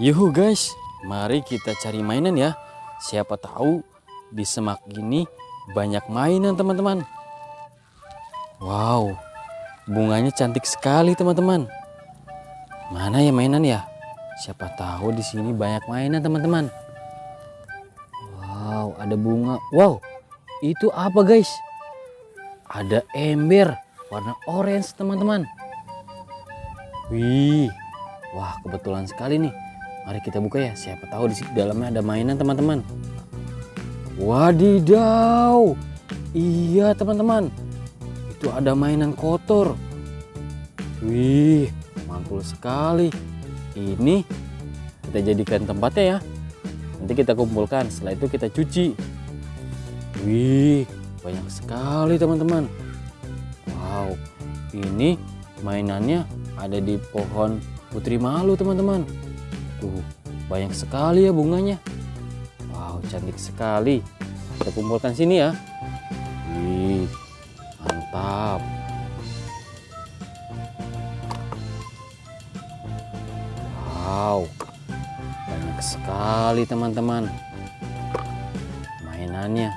Yuhu guys, mari kita cari mainan ya. Siapa tahu di semak gini banyak mainan teman-teman. Wow, bunganya cantik sekali teman-teman. Mana ya mainan ya? Siapa tahu di sini banyak mainan teman-teman. Wow, ada bunga. Wow, itu apa guys? Ada ember warna orange teman-teman. Wih, wah kebetulan sekali nih. Mari kita buka ya. Siapa tahu di dalamnya ada mainan teman-teman. Wadidaw, iya teman-teman. Itu ada mainan kotor. Wih, mantul sekali. Ini kita jadikan tempatnya ya. Nanti kita kumpulkan. Setelah itu kita cuci. Wih, banyak sekali teman-teman. Wow, ini mainannya ada di pohon putri malu teman-teman. Tuh, banyak sekali ya bunganya. Wow, cantik sekali. Kita kumpulkan sini ya. Wih, mantap. Wow, banyak sekali teman-teman. Mainannya.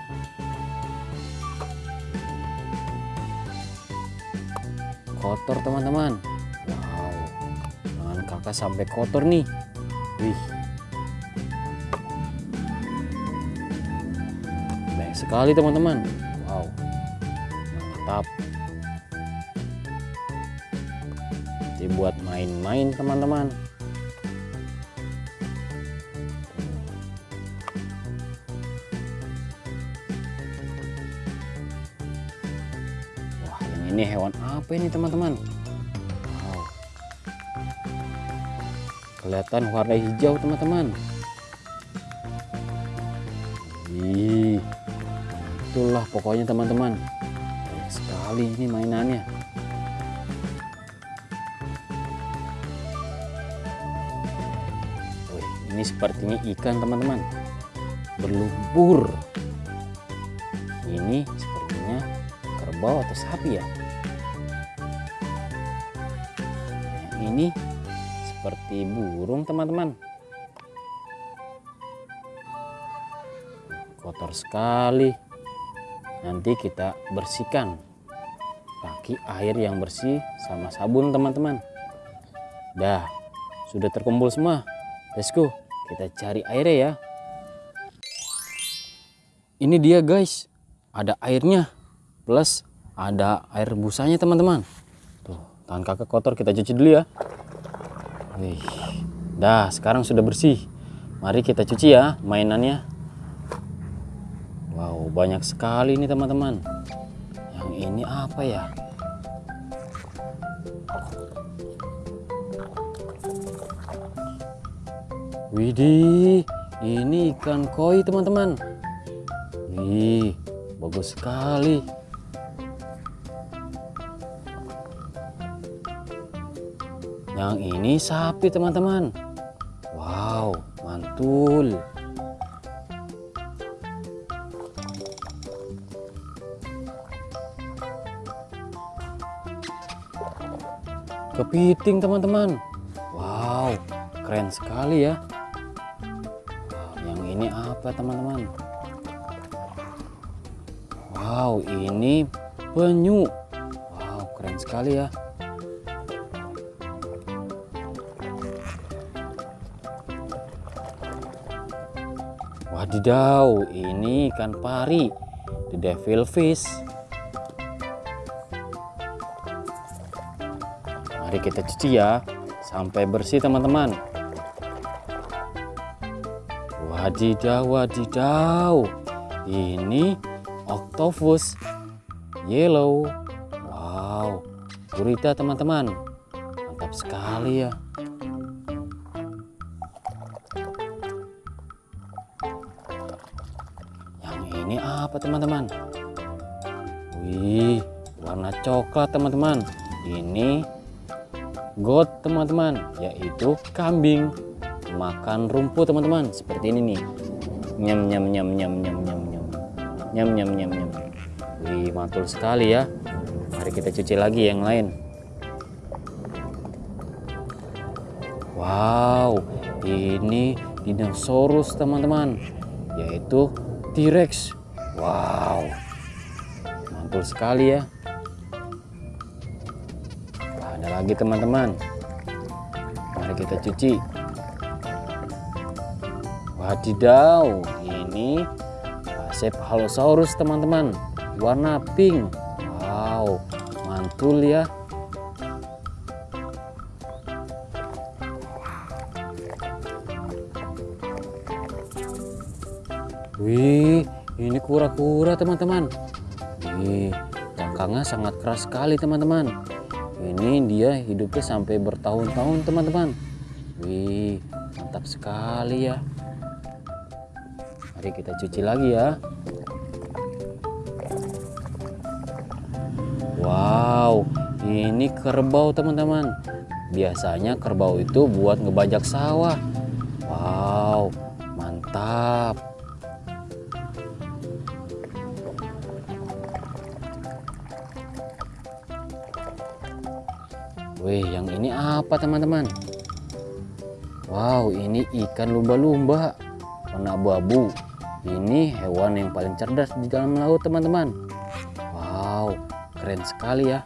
Kotor teman-teman. Wow, tangan kakak sampai kotor nih. Wih. Banyak sekali teman-teman. Wow. Mantap. Dibuat main-main teman-teman. Wah, yang ini hewan apa ini teman-teman? Kelihatan warna hijau teman-teman. Itulah pokoknya teman-teman. Banyak sekali ini mainannya. Wih, ini sepertinya ikan teman-teman. Berlumpur. Ini sepertinya kerbau atau sapi ya. Yang ini seperti burung teman-teman. Kotor sekali. Nanti kita bersihkan pakai air yang bersih sama sabun teman-teman. Dah, sudah terkumpul semua. Let's go, kita cari airnya ya. Ini dia guys, ada airnya plus ada air busanya teman-teman. Tuh, tangan kakak kotor kita cuci dulu ya. Wih, dah sekarang sudah bersih. Mari kita cuci ya mainannya. Wow, banyak sekali nih teman-teman. Yang ini apa ya? Widih, ini ikan koi teman-teman. Wih, bagus sekali. Yang ini sapi teman-teman. Wow, mantul. Kepiting teman-teman. Wow, keren sekali ya. Wow, yang ini apa teman-teman? Wow, ini penyu. Wow, keren sekali ya. Wadidaw, ini ikan pari, the devil fish. Mari kita cuci ya, sampai bersih teman-teman. Wadidaw, wadidaw. Ini octopus yellow. Wow, gurita teman-teman. Mantap sekali ya. Apa teman-teman? Wih, warna coklat teman-teman. Ini goat teman-teman, yaitu kambing. Makan rumput teman-teman, seperti ini nih. Nyam nyam nyam nyam nyam nyam nyam. Nyam nyam nyam nyam. Wih, mantul sekali ya. Mari kita cuci lagi yang lain. Wow, ini dinosaurus teman-teman yaitu T-Rex wow. Mantul sekali ya. Wah, ada lagi teman-teman. Mari kita cuci. Wadidaw ini Halosaurus teman-teman. Warna pink. Wow mantul ya. Wih, ini kura-kura teman-teman. Wih, cangkangnya sangat keras sekali teman-teman. Ini dia hidupnya sampai bertahun-tahun teman-teman. Wih, mantap sekali ya. Mari kita cuci lagi ya. Wow, ini kerbau teman-teman. Biasanya kerbau itu buat ngebajak sawah. Ini apa teman-teman? Wow, ini ikan lumba-lumba warna abu-abu. Ini hewan yang paling cerdas di dalam laut teman-teman. Wow, keren sekali ya.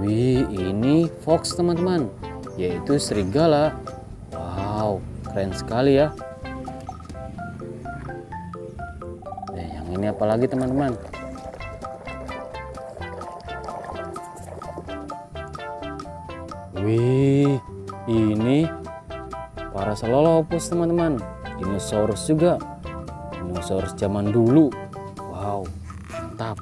Wih, ini fox teman-teman, yaitu serigala. Wow, keren sekali ya. Apalagi teman-teman? Wih ini para selolopus teman-teman. Dinosaurus juga. Dinosaurus zaman dulu. Wow mantap.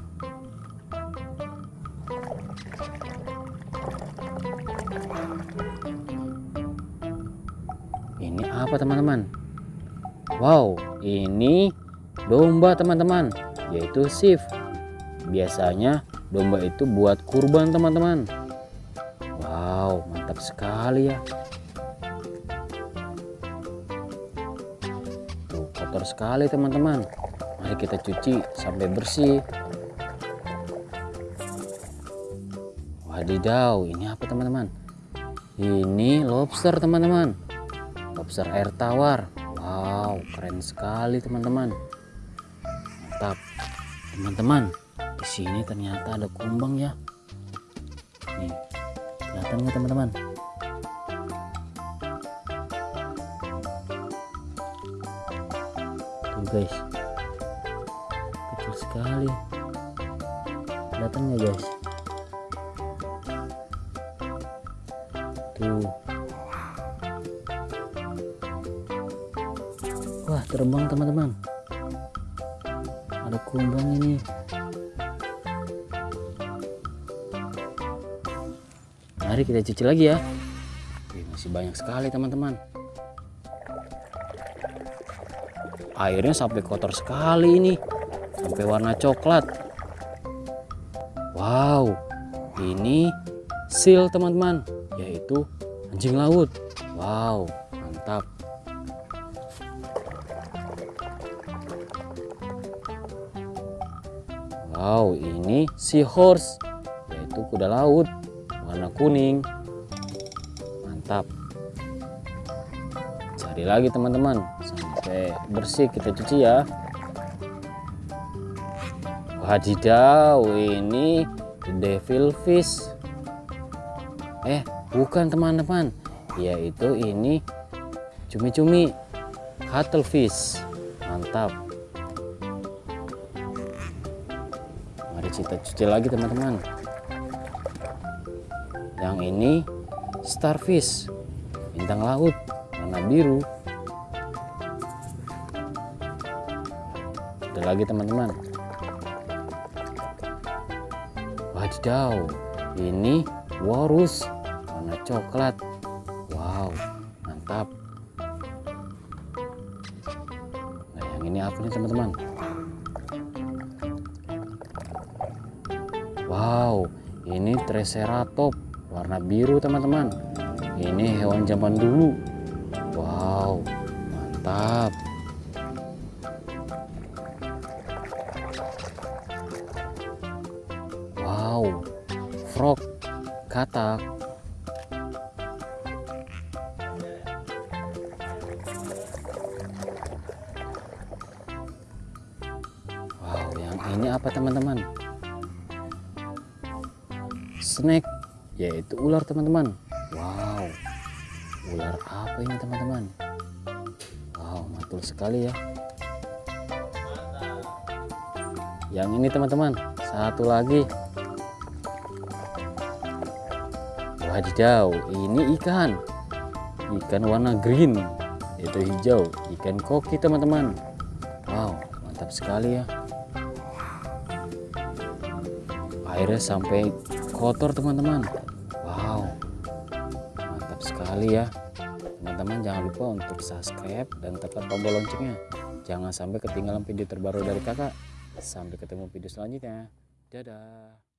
Ini apa teman-teman? Wow ini domba teman-teman yaitu shift. Biasanya domba itu buat kurban teman-teman. Wow mantap sekali ya. Tuh kotor sekali teman-teman. Mari kita cuci sampai bersih. Wadidaw ini apa teman-teman? Ini lobster teman-teman. Lobster air tawar. Wow keren sekali teman-teman mantap. Teman-teman di sini ternyata ada kumbang ya. Nih kelihatan nggak teman-teman? Tuh guys. Kecil sekali. Kelihatan nggak guys? Tuh. Wah terbang teman-teman ada kumbang ini. Mari kita cuci lagi ya. Wih, masih banyak sekali teman-teman. Airnya sampai kotor sekali ini. Sampai warna coklat. Wow ini seal teman-teman yaitu anjing laut. Wow mantap Wow, ini seahorse, yaitu kuda laut warna kuning. Mantap. Cari lagi teman-teman sampai bersih kita cuci ya. Wadidaw, ini devil fish. Eh, bukan teman-teman. Yaitu ini cumi-cumi cuttlefish. Mantap. Kita cuci lagi teman-teman. Yang ini starfish. Bintang laut warna biru. Ada lagi teman-teman. Wadidaw ini walrus warna coklat. Wow mantap. Nah yang ini apa nih teman-teman Wow, ini Triceratop warna biru teman-teman. Ini hewan zaman dulu. Wow, mantap. Wow, frog, katak, snake yaitu ular teman-teman. Wow. Ular apa ini teman-teman? Wow mantul sekali ya. Yang ini teman-teman. Satu lagi. Wadidaw ini ikan. Ikan warna green. Itu hijau. Ikan koki teman-teman. Wow mantap sekali ya. Airnya sampai kotor teman-teman. Wow mantap sekali ya. Teman-teman jangan lupa untuk subscribe dan tekan tombol loncengnya. Jangan sampai ketinggalan video terbaru dari kakak. Sampai ketemu video selanjutnya. Dadah